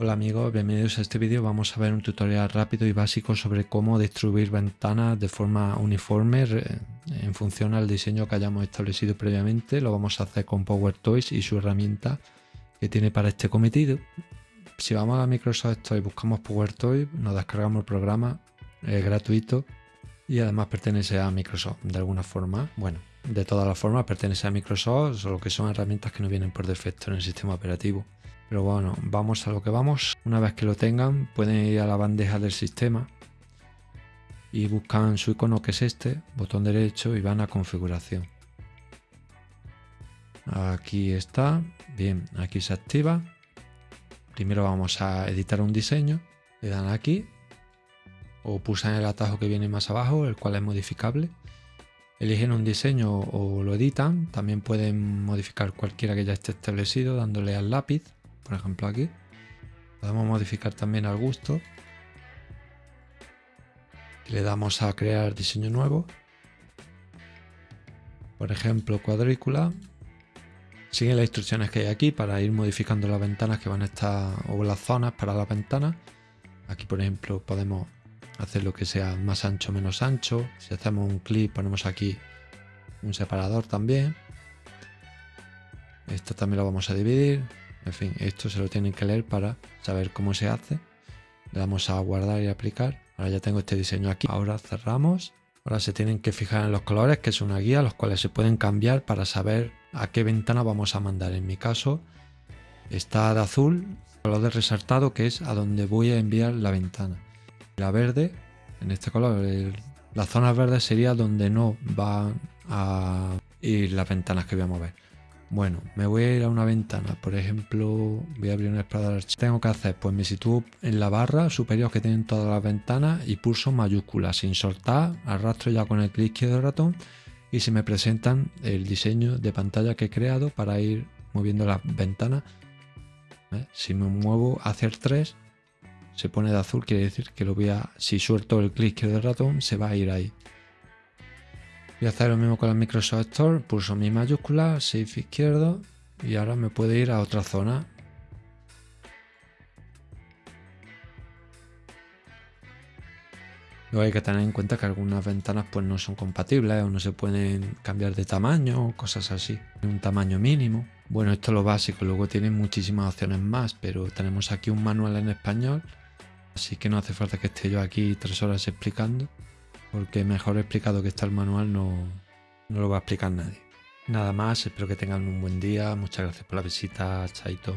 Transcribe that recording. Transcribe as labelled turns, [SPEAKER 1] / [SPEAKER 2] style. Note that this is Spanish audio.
[SPEAKER 1] Hola amigos, bienvenidos a este vídeo. Vamos a ver un tutorial rápido y básico sobre cómo distribuir ventanas de forma uniforme en función al diseño que hayamos establecido previamente. Lo vamos a hacer con PowerToys y su herramienta que tiene para este cometido. Si vamos a Microsoft Store y buscamos PowerToys, nos descargamos el programa, es gratuito y además pertenece a Microsoft de alguna forma. Bueno, de todas las formas pertenece a Microsoft, solo que son herramientas que no vienen por defecto en el sistema operativo. Pero bueno, vamos a lo que vamos. Una vez que lo tengan, pueden ir a la bandeja del sistema y buscan su icono que es este, botón derecho y van a configuración. Aquí está, bien, aquí se activa. Primero vamos a editar un diseño, le dan aquí o pulsan el atajo que viene más abajo, el cual es modificable. Eligen un diseño o lo editan, también pueden modificar cualquiera que ya esté establecido dándole al lápiz por ejemplo aquí. Podemos modificar también al gusto. le damos a crear diseño nuevo. Por ejemplo, cuadrícula. Siguen las instrucciones que hay aquí para ir modificando las ventanas que van a estar, o las zonas para las ventanas. Aquí, por ejemplo, podemos hacer lo que sea más ancho menos ancho. Si hacemos un clic, ponemos aquí un separador también. Esto también lo vamos a dividir. En fin, esto se lo tienen que leer para saber cómo se hace. Le damos a guardar y aplicar. Ahora ya tengo este diseño aquí. Ahora cerramos. Ahora se tienen que fijar en los colores, que es una guía, los cuales se pueden cambiar para saber a qué ventana vamos a mandar. En mi caso está de azul, color de resaltado, que es a donde voy a enviar la ventana. La verde, en este color, la zona verde sería donde no van a ir las ventanas que voy a mover. Bueno, me voy a ir a una ventana, por ejemplo, voy a abrir un explorador archivo. Tengo que hacer, pues me sitúo en la barra superior que tienen todas las ventanas y pulso mayúscula sin soltar, arrastro ya con el clic izquierdo del ratón y se me presentan el diseño de pantalla que he creado para ir moviendo las ventanas. Si me muevo hacia el 3, se pone de azul, quiere decir que lo voy a, si suelto el clic izquierdo del ratón, se va a ir ahí. Voy a hacer lo mismo con la Microsoft Store, pulso mi mayúscula, Shift izquierdo y ahora me puede ir a otra zona. Luego hay que tener en cuenta que algunas ventanas pues no son compatibles o no se pueden cambiar de tamaño o cosas así. Un tamaño mínimo. Bueno, esto es lo básico, luego tienen muchísimas opciones más, pero tenemos aquí un manual en español, así que no hace falta que esté yo aquí tres horas explicando porque mejor explicado que está el manual no, no lo va a explicar nadie. Nada más, espero que tengan un buen día, muchas gracias por la visita, chaito.